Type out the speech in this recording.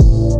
Bye.